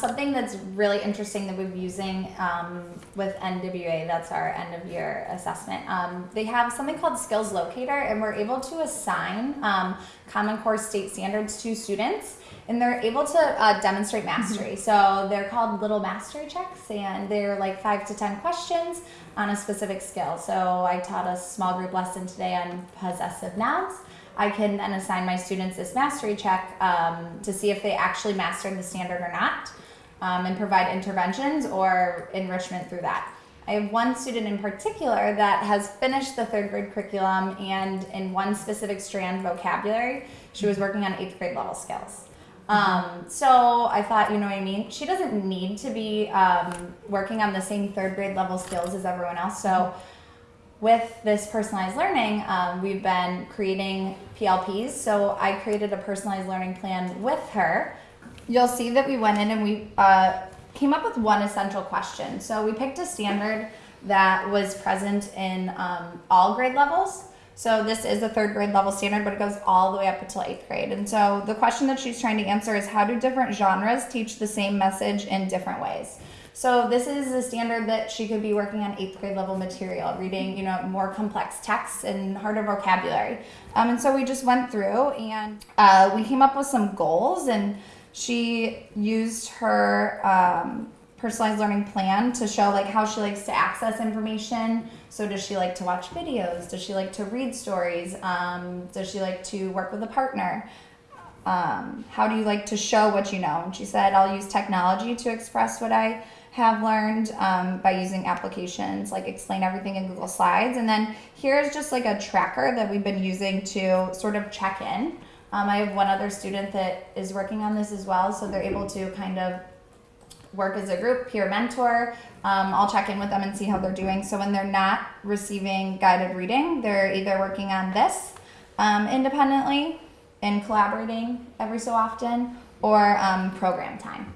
Something that's really interesting that we've been using um, with NWEA, that's our end of year assessment. Um, they have something called Skills Locator, and we're able to assign um, Common Core state standards to students, and they're able to uh, demonstrate mastery. So they're called little mastery checks, and they're like five to 10 questions on a specific skill. So I taught a small group lesson today on possessive nouns. I can then assign my students this mastery check um, to see if they actually mastered the standard or not um, and provide interventions or enrichment through that. I have one student in particular that has finished the third grade curriculum and in one specific strand vocabulary, she was working on eighth grade level skills. Um, so I thought, you know what I mean? She doesn't need to be um, working on the same third grade level skills as everyone else. So with this personalized learning, um, we've been creating PLPs. So I created a personalized learning plan with her. You'll see that we went in and we uh, came up with one essential question. So we picked a standard that was present in um, all grade levels. So this is a third grade level standard, but it goes all the way up until eighth grade. And so the question that she's trying to answer is how do different genres teach the same message in different ways? So this is a standard that she could be working on eighth grade level material, reading, you know, more complex texts and harder vocabulary. Um, and so we just went through and uh, we came up with some goals and she used her um, personalized learning plan to show like how she likes to access information. So does she like to watch videos? Does she like to read stories? Um, does she like to work with a partner? Um, how do you like to show what you know? And she said, I'll use technology to express what I have learned um, by using applications like Explain Everything in Google Slides. And then here's just like a tracker that we've been using to sort of check in. Um, I have one other student that is working on this as well, so they're able to kind of work as a group, peer mentor. Um, I'll check in with them and see how they're doing. So when they're not receiving guided reading, they're either working on this um, independently and collaborating every so often or um, program time.